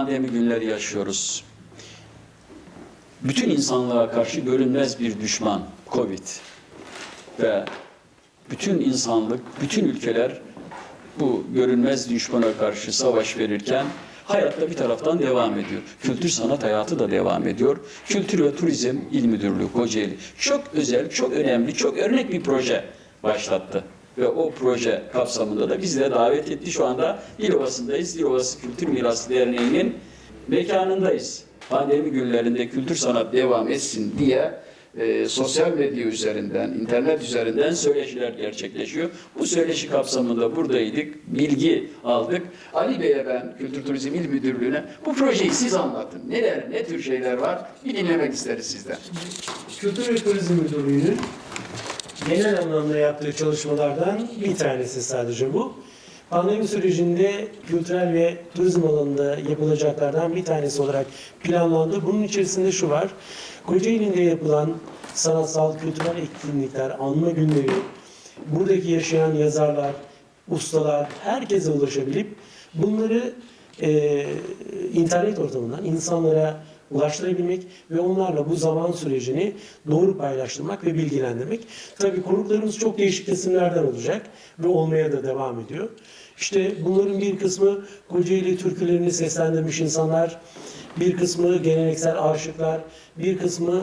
pandemi günleri yaşıyoruz. Bütün insanlığa karşı görünmez bir düşman Covid ve bütün insanlık, bütün ülkeler bu görünmez düşmana karşı savaş verirken hayatta bir taraftan devam ediyor. Kültür sanat hayatı da devam ediyor. Kültür ve Turizm İl Müdürlüğü Kocaeli çok özel, çok önemli, çok örnek bir proje başlattı. Ve o proje kapsamında da bizi de davet etti. Şu anda Dilovası'ndayız. Dilovası Kültür Mirası Derneği'nin mekanındayız. Pandemi günlerinde kültür sanat devam etsin diye e, sosyal medya üzerinden, internet üzerinden söyleşiler gerçekleşiyor. Bu söyleşi kapsamında buradaydık, bilgi aldık. Ali Bey'e ben Kültür Turizm İl Müdürlüğü'ne bu projeyi siz anlatın. Neler, ne tür şeyler var bir dinlemek isteriz sizden. Kültür ve Turizm Müdürlüğü'nün genel anlamda yaptığı çalışmalardan bir tanesi sadece bu. Pandemi sürecinde kültürel ve turizm alanında yapılacaklardan bir tanesi olarak planlandı. Bunun içerisinde şu var. Kocaeli'nde yapılan sanatsal, kültürel etkinlikler, anma günleri, buradaki yaşayan yazarlar, ustalar, herkese ulaşabilip bunları e, internet ortamından insanlara ulaştırabilmek ve onlarla bu zaman sürecini doğru paylaştırmak ve bilgilendirmek. Tabii konuklarımız çok değişik kesimlerden olacak ve olmaya da devam ediyor. İşte bunların bir kısmı Kocaeli türkülerini seslendirmiş insanlar, bir kısmı geleneksel aşıklar, bir kısmı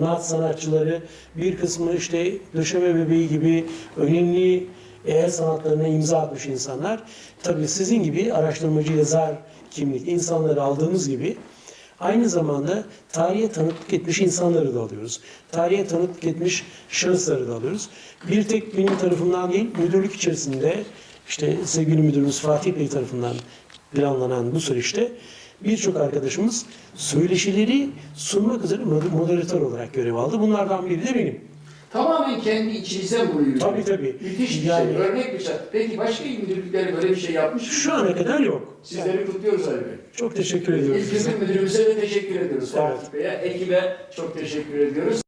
naat sanatçıları, bir kısmı işte döşeme bebeği gibi önemli el sanatlarına imza atmış insanlar. Tabii sizin gibi araştırmacı yazar kimlik insanları aldığımız gibi aynı zamanda tarihe tanıklık etmiş insanları da alıyoruz. Tarihe tanıklık etmiş şahısları da alıyoruz. Bir tek benim tarafımdan değil, müdürlük içerisinde işte sevgili müdürümüz Fatih Bey tarafından planlanan bu süreçte birçok arkadaşımız söyleşileri sunmak üzere moderatör olarak görev aldı. Bunlardan biri de benim. Tamamen kendi içinizden bunu yürütmek. Tabii, tabii. Müthiş bir Yani- şey, örnek bir şey. Peki başka il müdürlükleri böyle bir şey yapmış mı? Şu ana kadar yok. Sizleri kutluyoruz Ali Bey. Çok teşekkür size. Kültür Müdürümüze de teşekkür ediyoruz. Evet. Fatih Bey'e, ekibe çok teşekkür ediyoruz.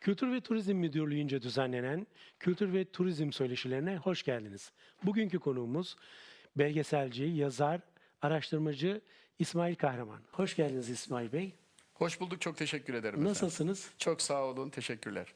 Kültür ve Turizm Müdürlüğü'nce düzenlenen Kültür ve Turizm Söyleşilerine hoş geldiniz. Bugünkü konuğumuz belgeselci, yazar, araştırmacı İsmail Kahraman. Hoş geldiniz İsmail Bey. Hoş bulduk, çok teşekkür ederim. efendim. Nasılsınız? Çok sağ olun, teşekkürler.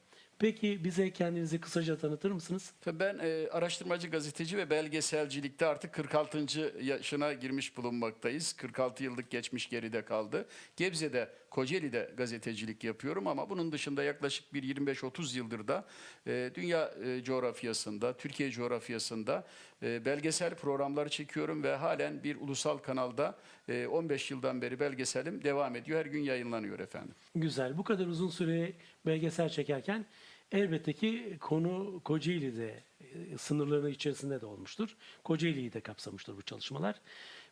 Peki bize kendinizi kısaca tanıtır mısınız? Tabii Ben e, araştırmacı, gazeteci ve belgeselcilikte artık 46. yaşına girmiş bulunmaktayız. 46 yıllık geçmiş geride kaldı. Gebze'de, Kocaeli'de gazetecilik yapıyorum ama bunun dışında yaklaşık bir 25-30 yıldır da e, dünya e, coğrafyasında, Türkiye coğrafyasında e, belgesel programlar çekiyorum ve halen bir ulusal kanalda e, 15 yıldan beri belgeselim devam ediyor. Her gün yayınlanıyor efendim. Güzel. Bu kadar uzun süre belgesel çekerken elbette ki konu Kocaeli'de e, sınırları içerisinde de olmuştur. Kocaeli'yi de kapsamıştır bu çalışmalar.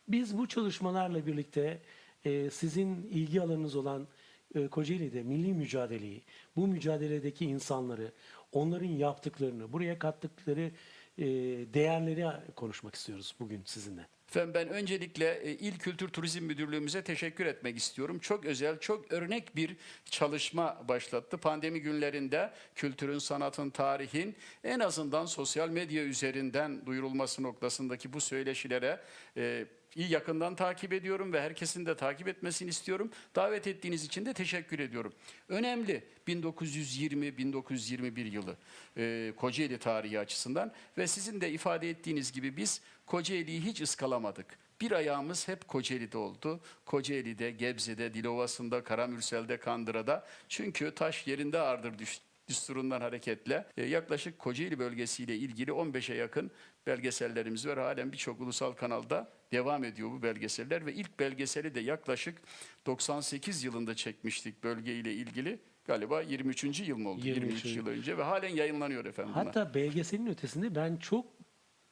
Biz bu çalışmalarla birlikte e, sizin ilgi alanınız olan e, Kocaeli'de milli mücadeleyi, bu mücadeledeki insanları, onların yaptıklarını, buraya kattıkları e, değerleri konuşmak istiyoruz bugün sizinle. Efendim ben öncelikle e, İl Kültür Turizm Müdürlüğümüze teşekkür etmek istiyorum. Çok özel, çok örnek bir çalışma başlattı. Pandemi günlerinde kültürün, sanatın, tarihin en azından sosyal medya üzerinden duyurulması noktasındaki bu söyleşilere e, yakından takip ediyorum ve herkesin de takip etmesini istiyorum. Davet ettiğiniz için de teşekkür ediyorum. Önemli 1920-1921 yılı e, Kocaeli tarihi açısından ve sizin de ifade ettiğiniz gibi biz Kocaeli'yi hiç ıskalamadık. Bir ayağımız hep Kocaeli'de oldu. Kocaeli'de, Gebze'de, Dilovası'nda, Karamürsel'de, Kandıra'da. Çünkü taş yerinde ağırdır düş- düsturundan hareketle e, yaklaşık Kocaeli bölgesiyle ilgili 15'e yakın belgesellerimiz var. Halen birçok ulusal kanalda devam ediyor bu belgeseller ve ilk belgeseli de yaklaşık 98 yılında çekmiştik bölgeyle ilgili. Galiba 23. yıl mı oldu? 23. 23 yıl önce ve halen yayınlanıyor efendim. Hatta belgeselin ötesinde ben çok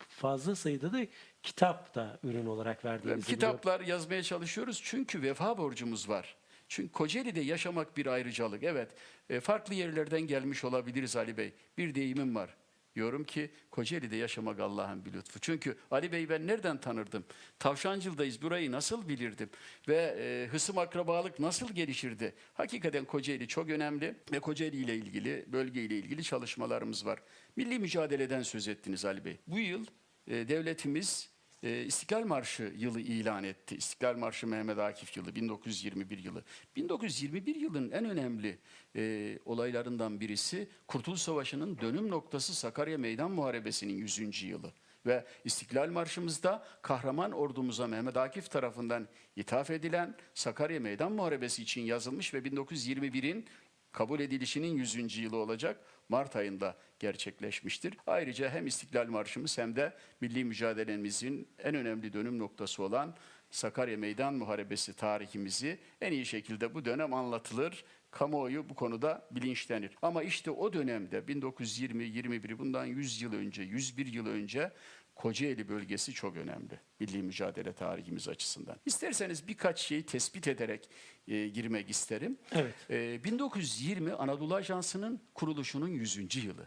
fazla sayıda da kitap da ürün olarak verdiğinizi biliyorum. Kitaplar yazmaya çalışıyoruz çünkü vefa borcumuz var. Çünkü Kocaeli'de yaşamak bir ayrıcalık. Evet, e, farklı yerlerden gelmiş olabiliriz Ali Bey. Bir deyimim var. Diyorum ki Kocaeli'de yaşamak Allah'ın bir lütfu. Çünkü Ali Bey ben nereden tanırdım? Tavşancıl'dayız burayı nasıl bilirdim? Ve e, hısım akrabalık nasıl gelişirdi? Hakikaten Kocaeli çok önemli ve Kocaeli ile ilgili, bölge ile ilgili çalışmalarımız var. Milli mücadeleden söz ettiniz Ali Bey. Bu yıl e, devletimiz e, İstiklal Marşı yılı ilan etti. İstiklal Marşı Mehmet Akif yılı, 1921 yılı. 1921 yılın en önemli e, olaylarından birisi Kurtuluş Savaşı'nın dönüm noktası Sakarya Meydan Muharebesi'nin 100. yılı. Ve İstiklal Marşımızda kahraman ordumuza Mehmet Akif tarafından ithaf edilen Sakarya Meydan Muharebesi için yazılmış ve 1921'in kabul edilişinin 100. yılı olacak Mart ayında gerçekleşmiştir. Ayrıca hem İstiklal Marşımız hem de milli mücadelemizin en önemli dönüm noktası olan Sakarya Meydan Muharebesi tarihimizi en iyi şekilde bu dönem anlatılır. Kamuoyu bu konuda bilinçlenir. Ama işte o dönemde 1920-21 bundan 100 yıl önce, 101 yıl önce Kocaeli bölgesi çok önemli milli mücadele tarihimiz açısından. İsterseniz birkaç şeyi tespit ederek e, girmek isterim. Evet. E, 1920 Anadolu Ajansı'nın kuruluşunun 100. yılı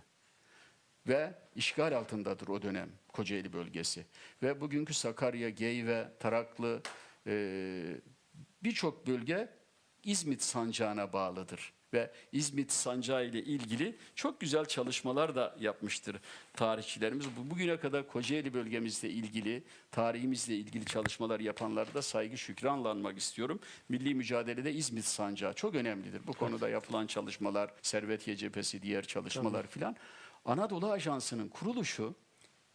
ve işgal altındadır o dönem Kocaeli bölgesi. Ve bugünkü Sakarya, Geyve, Taraklı e, birçok bölge İzmit sancağına bağlıdır. Ve İzmit sancağı ile ilgili çok güzel çalışmalar da yapmıştır tarihçilerimiz. Bu- Bugüne kadar Kocaeli bölgemizle ilgili, tarihimizle ilgili çalışmalar yapanları da saygı şükranla anmak istiyorum. Milli mücadelede İzmit sancağı çok önemlidir. Bu konuda yapılan çalışmalar, Servetiye cephesi, diğer çalışmalar filan. Anadolu Ajansı'nın kuruluşu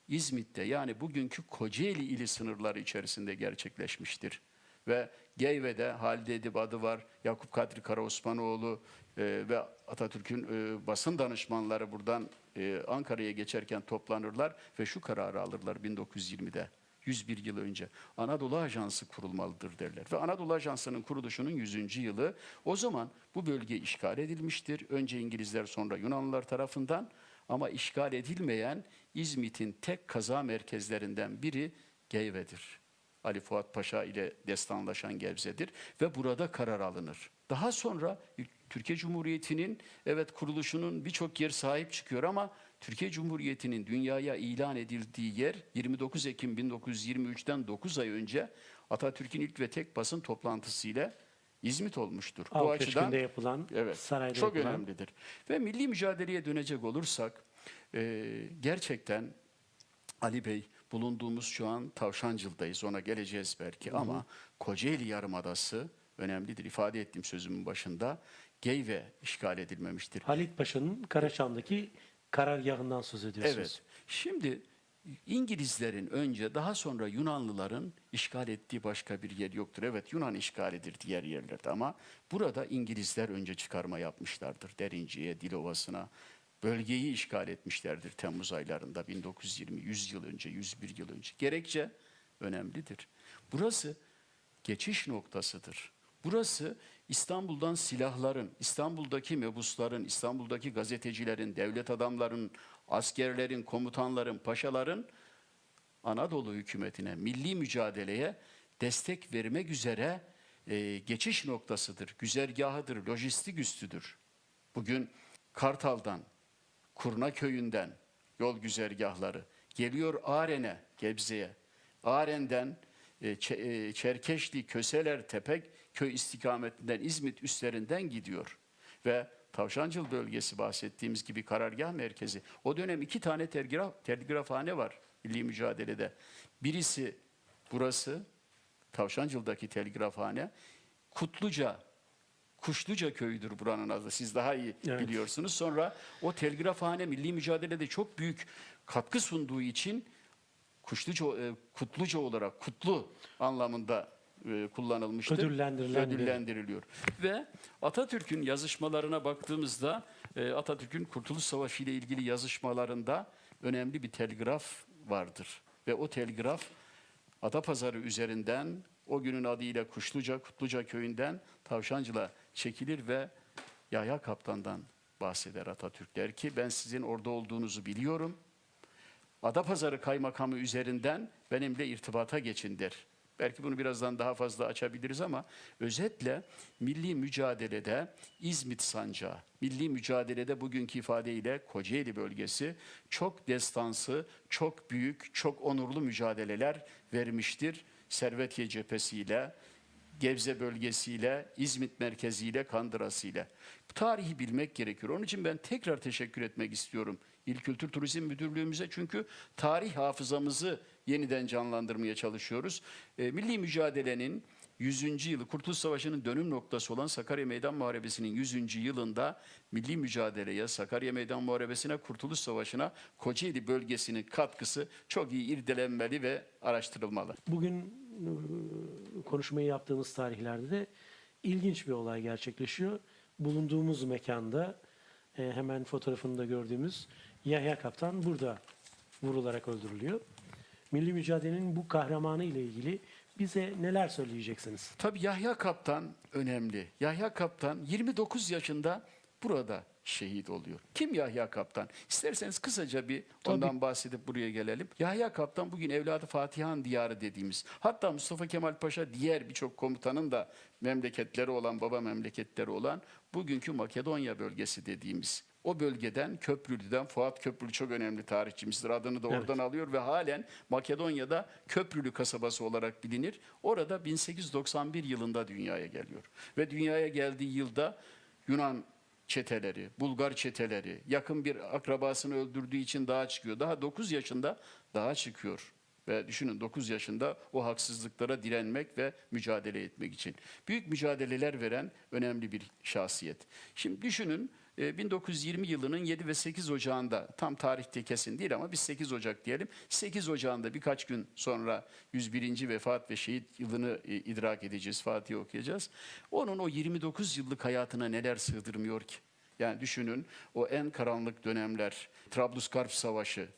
İzmit'te yani bugünkü Kocaeli ili sınırları içerisinde gerçekleşmiştir. Ve Geyve'de Halide Edip adı var, Yakup Kadri Karaosmanoğlu e, ve Atatürk'ün e, basın danışmanları buradan e, Ankara'ya geçerken toplanırlar ve şu kararı alırlar 1920'de. 101 yıl önce Anadolu Ajansı kurulmalıdır derler. Ve Anadolu Ajansı'nın kuruluşunun 100. yılı o zaman bu bölge işgal edilmiştir. Önce İngilizler sonra Yunanlılar tarafından ama işgal edilmeyen İzmit'in tek kaza merkezlerinden biri Geyve'dir. Ali Fuat Paşa ile destanlaşan Gebze'dir ve burada karar alınır. Daha sonra Türkiye Cumhuriyeti'nin evet kuruluşunun birçok yer sahip çıkıyor ama Türkiye Cumhuriyeti'nin dünyaya ilan edildiği yer 29 Ekim 1923'ten 9 ay önce Atatürk'ün ilk ve tek basın toplantısıyla İzmit olmuştur. Bu açıdan yapılan, Evet, sarayda çok yapılan. önemlidir. Ve milli mücadeleye dönecek olursak e, gerçekten Ali Bey bulunduğumuz şu an Tavşancıl'dayız ona geleceğiz belki ama Kocaeli Yarımadası önemlidir. İfade ettiğim sözümün başında Geyve işgal edilmemiştir. Halit Paşa'nın Karaçam'daki karargahından söz ediyorsunuz. Evet. Şimdi İngilizlerin önce daha sonra Yunanlıların işgal ettiği başka bir yer yoktur. Evet Yunan işgalidir diğer yerlerde ama burada İngilizler önce çıkarma yapmışlardır. Derinciye, Dilovası'na bölgeyi işgal etmişlerdir Temmuz aylarında 1920, 100 yıl önce, 101 yıl önce. Gerekçe önemlidir. Burası geçiş noktasıdır. Burası İstanbul'dan silahların, İstanbul'daki mebusların, İstanbul'daki gazetecilerin, devlet adamlarının, askerlerin, komutanların, paşaların Anadolu hükümetine, milli mücadeleye destek vermek üzere e, geçiş noktasıdır, güzergahıdır, lojistik üstüdür. Bugün Kartal'dan, Kurna köyünden yol güzergahları geliyor Aren'e, Gebze'ye. Aren'den e, e, Çerkeşli, Köseler, Tepek köy istikametinden İzmit üstlerinden gidiyor. Ve Tavşancıl bölgesi bahsettiğimiz gibi karargah merkezi. O dönem iki tane telgraf, telgrafhane var milli mücadelede. Birisi burası, Tavşancıl'daki telgrafhane. Kutluca, Kuşluca köyüdür buranın adı. Siz daha iyi Evet. biliyorsunuz. Sonra o telgrafhane milli mücadelede çok büyük katkı sunduğu için Kuşluca, e, Kutluca olarak kutlu anlamında e, kullanılmıştır. Ödüllendirilen Ödüllendiriliyor. Ve Atatürk'ün yazışmalarına baktığımızda e, Atatürk'ün Kurtuluş Savaşı ile ilgili yazışmalarında önemli bir telgraf vardır. Ve o telgraf Adapazarı üzerinden o günün adıyla Kuşluca, Kutluca köyünden Tavşancıl'a çekilir ve Yahya Kaptan'dan bahseder Atatürk. Der ki ben sizin orada olduğunuzu biliyorum. Adapazarı Kaymakamı üzerinden benimle irtibata geçin der. Belki bunu birazdan daha fazla açabiliriz ama özetle milli mücadelede İzmit Sancağı, milli mücadelede bugünkü ifadeyle Kocaeli bölgesi çok destansı, çok büyük, çok onurlu mücadeleler vermiştir. Servetiye cephesiyle, Gebze bölgesiyle, İzmit merkeziyle, Kandırası'yla. Tarihi bilmek gerekiyor. Onun için ben tekrar teşekkür etmek istiyorum İl Kültür Turizm Müdürlüğümüze. Çünkü tarih hafızamızı yeniden canlandırmaya çalışıyoruz. E, milli mücadelenin 100. yılı, Kurtuluş Savaşı'nın dönüm noktası olan Sakarya Meydan Muharebesi'nin 100. yılında milli mücadeleye, Sakarya Meydan Muharebesi'ne, Kurtuluş Savaşı'na Kocaeli bölgesinin katkısı çok iyi irdelenmeli ve araştırılmalı. Bugün e, konuşmayı yaptığımız tarihlerde de ilginç bir olay gerçekleşiyor. Bulunduğumuz mekanda e, hemen fotoğrafında gördüğümüz Yahya Kaptan burada vurularak öldürülüyor. Milli mücadelenin bu kahramanı ile ilgili bize neler söyleyeceksiniz? Tabii Yahya Kaptan önemli. Yahya Kaptan 29 yaşında burada şehit oluyor. Kim Yahya Kaptan? İsterseniz kısaca bir ondan bahsedip buraya gelelim. Yahya Kaptan bugün evladı Fatihan diyarı dediğimiz. Hatta Mustafa Kemal Paşa diğer birçok komutanın da memleketleri olan, baba memleketleri olan bugünkü Makedonya bölgesi dediğimiz. O bölgeden Köprülü'den Fuat Köprülü çok önemli tarihçimizdir. Adını da Evet. oradan alıyor ve halen Makedonya'da Köprülü kasabası olarak bilinir. Orada 1891 yılında dünyaya geliyor. Ve dünyaya geldiği yılda Yunan çeteleri, Bulgar çeteleri, yakın bir akrabasını öldürdüğü için dağa çıkıyor. Daha 9 yaşında dağa çıkıyor. Ve düşünün 9 yaşında o haksızlıklara direnmek ve mücadele etmek için. Büyük mücadeleler veren önemli bir şahsiyet. Şimdi düşünün 1920 yılının 7 ve 8 Ocağı'nda tam tarihte kesin değil ama biz 8 Ocak diyelim. 8 Ocağı'nda birkaç gün sonra 101. vefat ve şehit yılını e, idrak edeceğiz, Fatih okuyacağız. Onun o 29 yıllık hayatına neler sığdırmıyor ki? Yani düşünün o en karanlık dönemler, Trablusgarp Savaşı,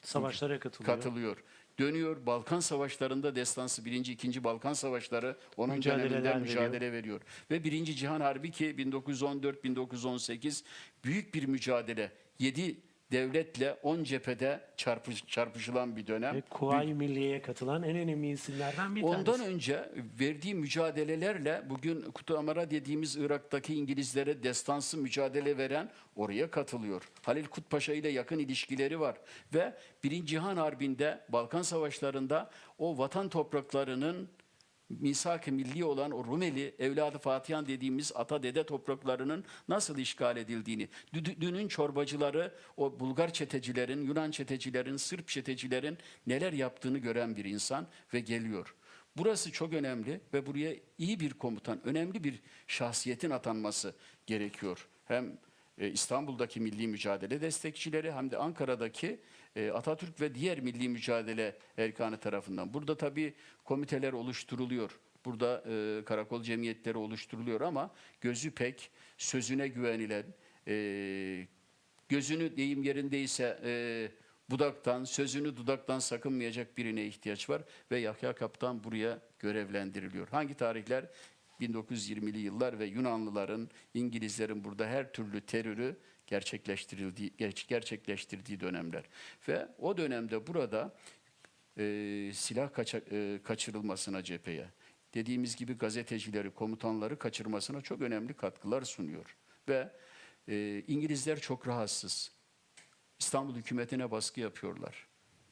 Savaşlara katılıyor. katılıyor. Dönüyor Balkan Savaşları'nda destansı 1. 2. Balkan Savaşları onun döneminde veriyor. mücadele veriyor. Ve 1. Cihan Harbi ki 1914-1918 büyük bir mücadele. 7 devletle 10 cephede çarpış, çarpışılan bir dönem. Ve Kuvayi Milliye'ye katılan en önemli isimlerden bir Ondan tanesi. önce verdiği mücadelelerle bugün Kutu Amara dediğimiz Irak'taki İngilizlere destansı mücadele veren oraya katılıyor. Halil Kutpaşa ile yakın ilişkileri var ve Birinci Cihan Harbi'nde Balkan Savaşları'nda o vatan topraklarının misak-ı milli olan o Rumeli evladı Fatihan dediğimiz ata dede topraklarının nasıl işgal edildiğini, dü- dünün çorbacıları, o Bulgar çetecilerin, Yunan çetecilerin, Sırp çetecilerin neler yaptığını gören bir insan ve geliyor. Burası çok önemli ve buraya iyi bir komutan, önemli bir şahsiyetin atanması gerekiyor. Hem e, İstanbul'daki milli mücadele destekçileri hem de Ankara'daki Atatürk ve diğer milli mücadele erkanı tarafından. Burada tabii komiteler oluşturuluyor. Burada e, karakol cemiyetleri oluşturuluyor ama gözü pek sözüne güvenilen, e, gözünü deyim yerindeyse e, budaktan, sözünü dudaktan sakınmayacak birine ihtiyaç var ve Yahya Kaptan buraya görevlendiriliyor. Hangi tarihler? 1920'li yıllar ve Yunanlıların, İngilizlerin burada her türlü terörü gerçekleştirildiği ger- gerçekleştirdiği dönemler. Ve o dönemde burada e, silah kaça- e, kaçırılmasına cepheye, dediğimiz gibi gazetecileri, komutanları kaçırmasına çok önemli katkılar sunuyor. Ve e, İngilizler çok rahatsız. İstanbul hükümetine baskı yapıyorlar.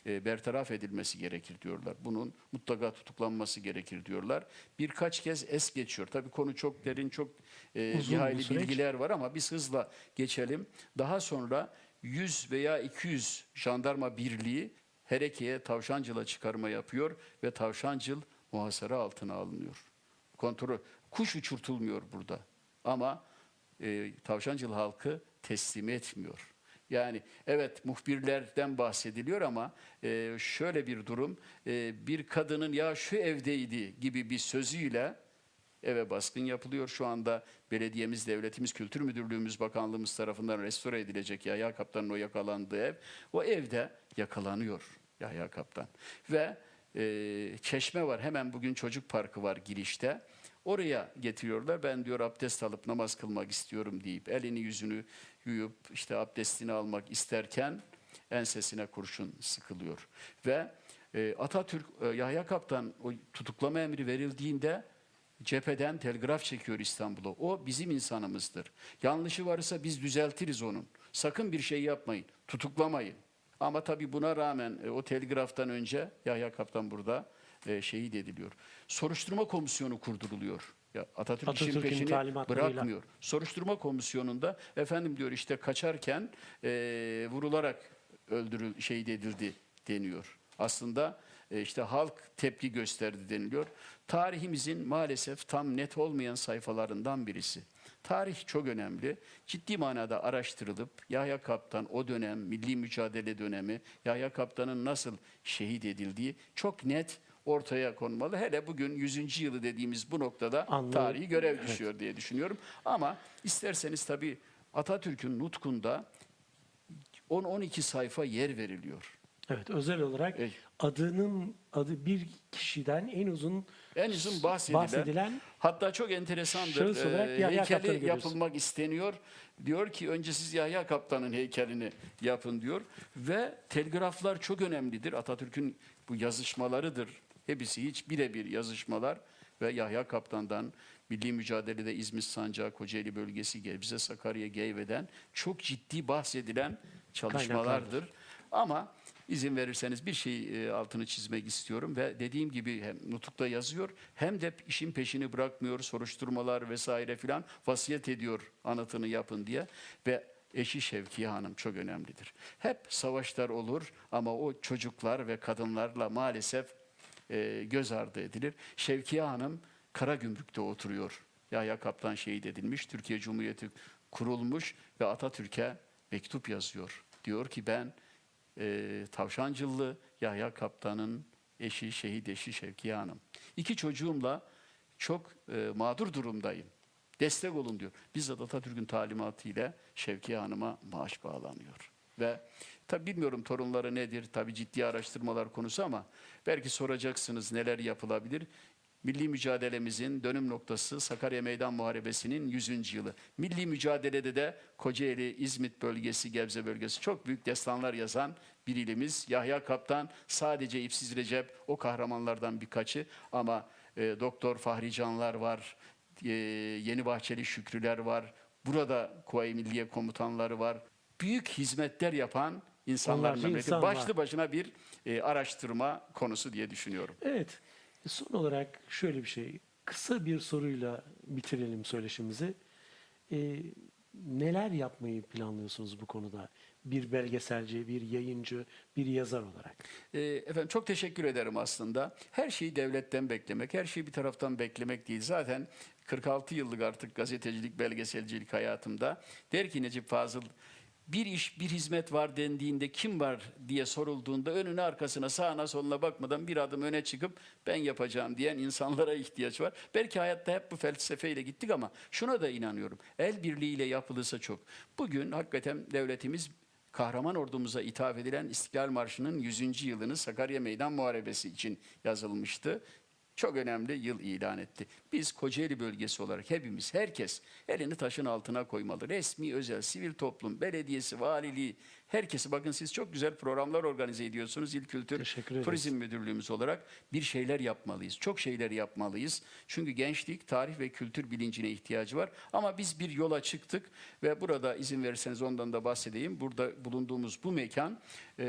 E, bertaraf edilmesi gerekir diyorlar. Bunun mutlaka tutuklanması gerekir diyorlar. Birkaç kez es geçiyor. Tabii konu çok derin, çok e, süreç. bilgiler var ama biz hızla geçelim. Daha sonra 100 veya 200 jandarma birliği Hereke'ye Tavşancıl'a çıkarma yapıyor ve Tavşancıl muhasara altına alınıyor. Kontrol, kuş uçurtulmuyor burada. Ama e, Tavşancıl halkı teslim etmiyor. Yani evet muhbirlerden bahsediliyor ama e, şöyle bir durum, e, bir kadının ya şu evdeydi gibi bir sözüyle eve baskın yapılıyor. Şu anda belediyemiz, devletimiz, kültür müdürlüğümüz, bakanlığımız tarafından restore edilecek Yahya Kaptan'ın o yakalandığı ev. O evde yakalanıyor Yahya Kaptan. Ve e, çeşme var hemen bugün çocuk parkı var girişte. Oraya getiriyorlar. Ben diyor abdest alıp namaz kılmak istiyorum deyip elini yüzünü yuyup işte abdestini almak isterken ensesine kurşun sıkılıyor. Ve e, Atatürk e, Yahya Kaptan o tutuklama emri verildiğinde cepheden telgraf çekiyor İstanbul'a. O bizim insanımızdır. Yanlışı varsa biz düzeltiriz onun. Sakın bir şey yapmayın. Tutuklamayın. Ama tabii buna rağmen e, o telgraftan önce Yahya Kaptan burada e, şehit ediliyor. Soruşturma komisyonu kurduruluyor. Ya Atatürk Atatürk'ün peşini bırakmıyor. Soruşturma komisyonunda efendim diyor işte kaçarken e, vurularak öldürül şehit edildi deniyor. Aslında e, işte halk tepki gösterdi deniliyor. Tarihimizin maalesef tam net olmayan sayfalarından birisi. Tarih çok önemli. Ciddi manada araştırılıp Yahya Kaptan o dönem, milli mücadele dönemi, Yahya Kaptan'ın nasıl şehit edildiği çok net ortaya konmalı. Hele bugün 100. yılı dediğimiz bu noktada Anladım. tarihi görev düşüyor diye düşünüyorum. Ama isterseniz tabii Atatürk'ün nutkunda 10-12 sayfa yer veriliyor. Evet, özel olarak Evet. adının adı bir kişiden en uzun En uzun bahsedilen, bahsedilen hatta çok enteresandır. şahıs olarak heykeli yapılmak isteniyor. Diyor ki önce siz Yahya Kaptan'ın heykelini yapın diyor. Ve telgraflar çok önemlidir. Atatürk'ün bu yazışmalarıdır. Hepsi hiç birebir yazışmalar ve Yahya Kaptan'dan milli mücadelede İzmit Sancağı, Kocaeli bölgesi, Gebze, Sakarya, Geyve'den çok ciddi bahsedilen çalışmalardır. Ama izin verirseniz bir şey e, altını çizmek istiyorum ve dediğim gibi hem nutukta yazıyor hem de işin peşini bırakmıyor soruşturmalar vesaire filan vasiyet ediyor anıtını yapın diye ve eşi Şevkiye Hanım çok önemlidir. Hep savaşlar olur ama o çocuklar ve kadınlarla maalesef e, göz ardı edilir. Şevkiye Hanım Karagümrük'te oturuyor. Yahya Kaptan şehit edilmiş, Türkiye Cumhuriyeti kurulmuş ve Atatürk'e mektup yazıyor. Diyor ki ben e, Tavşancıllı Yahya Kaptan'ın eşi, şehit eşi Şevkiye Hanım. İki çocuğumla çok e, mağdur durumdayım. Destek olun diyor. Bizzat Atatürk'ün talimatıyla Şevkiye Hanım'a maaş bağlanıyor. Ve tabi bilmiyorum torunları nedir, tabi ciddi araştırmalar konusu ama belki soracaksınız neler yapılabilir. Milli mücadelemizin dönüm noktası Sakarya Meydan Muharebesi'nin 100. yılı. Milli mücadelede de Kocaeli, İzmit bölgesi, Gebze bölgesi çok büyük destanlar yazan bir ilimiz. Yahya Kaptan sadece İpsiz Recep o kahramanlardan birkaçı ama e, Doktor Fahri Canlar var, e, Yeni Bahçeli Şükrüler var, burada Kuvayi Milliye komutanları var. Büyük hizmetler yapan insanlar Onlarca memleketi. insan. Başlı başına bir e, araştırma konusu diye düşünüyorum. Evet. Son olarak şöyle bir şey. Kısa bir soruyla bitirelim söyleşimizi. Ee, neler yapmayı planlıyorsunuz bu konuda? Bir belgeselci, bir yayıncı, bir yazar olarak. E, efendim çok teşekkür ederim aslında. Her şeyi devletten beklemek, her şeyi bir taraftan beklemek değil. Zaten 46 yıllık artık gazetecilik, belgeselcilik hayatımda der ki Necip Fazıl bir iş, bir hizmet var dendiğinde kim var diye sorulduğunda önüne arkasına sağına soluna bakmadan bir adım öne çıkıp ben yapacağım diyen insanlara ihtiyaç var. Belki hayatta hep bu felsefeyle gittik ama şuna da inanıyorum. El birliğiyle yapılırsa çok. Bugün hakikaten devletimiz kahraman ordumuza ithaf edilen İstiklal Marşı'nın 100. yılını Sakarya Meydan Muharebesi için yazılmıştı. Çok önemli yıl ilan etti. Biz Kocaeli bölgesi olarak hepimiz, herkes elini taşın altına koymalı. Resmi, özel, sivil toplum, belediyesi, valiliği, herkesi bakın siz çok güzel programlar organize ediyorsunuz. İl Kültür. Turizm Müdürlüğümüz olarak bir şeyler yapmalıyız. Çok şeyler yapmalıyız. Çünkü gençlik, tarih ve kültür bilincine ihtiyacı var. Ama biz bir yola çıktık ve burada izin verirseniz ondan da bahsedeyim. Burada bulunduğumuz bu mekan e,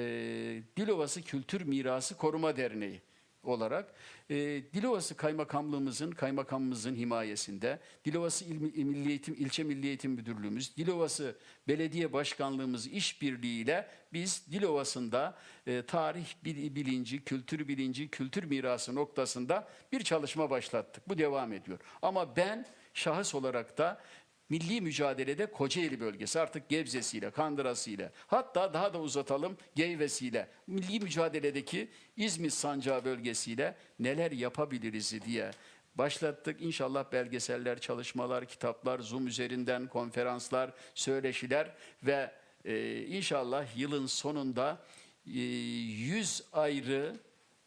Dilovası Kültür Mirası Koruma Derneği olarak e, Dilovası Kaymakamlığımızın kaymakamımızın himayesinde Dilovası İl, Milli Eğitim İlçe Milli Eğitim Müdürlüğümüz Dilovası Belediye Başkanlığımız işbirliğiyle biz Dilovası'nda e, tarih bil- bilinci, kültür bilinci, kültür mirası noktasında bir çalışma başlattık. Bu devam ediyor. Ama ben şahıs olarak da milli mücadelede Kocaeli bölgesi artık Gebze'siyle, Kandıra'sıyla hatta daha da uzatalım Geyve'siyle milli mücadeledeki İzmit Sancağı bölgesiyle neler yapabiliriz diye başlattık. İnşallah belgeseller, çalışmalar, kitaplar, Zoom üzerinden konferanslar, söyleşiler ve e, inşallah yılın sonunda e, 100 ayrı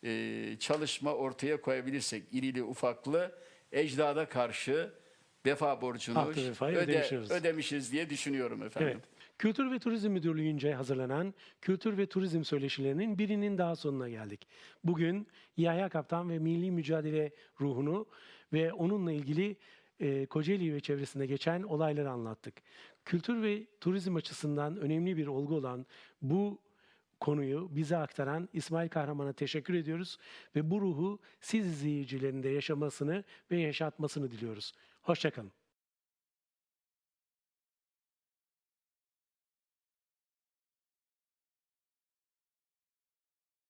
e, çalışma ortaya koyabilirsek irili ufaklı ecdada karşı vefa borcunu vefayı öde- ödemişiz. ödemişiz diye düşünüyorum efendim. Evet. Kültür ve Turizm Müdürlüğü'nce hazırlanan Kültür ve Turizm Söyleşilerinin birinin daha sonuna geldik. Bugün Yahya Kaptan ve milli mücadele ruhunu ve onunla ilgili e, Kocaeli ve çevresinde geçen olayları anlattık. Kültür ve turizm açısından önemli bir olgu olan bu konuyu bize aktaran İsmail Kahraman'a teşekkür ediyoruz ve bu ruhu siz izleyicilerin de yaşamasını ve yaşatmasını diliyoruz. Hoşçakalın.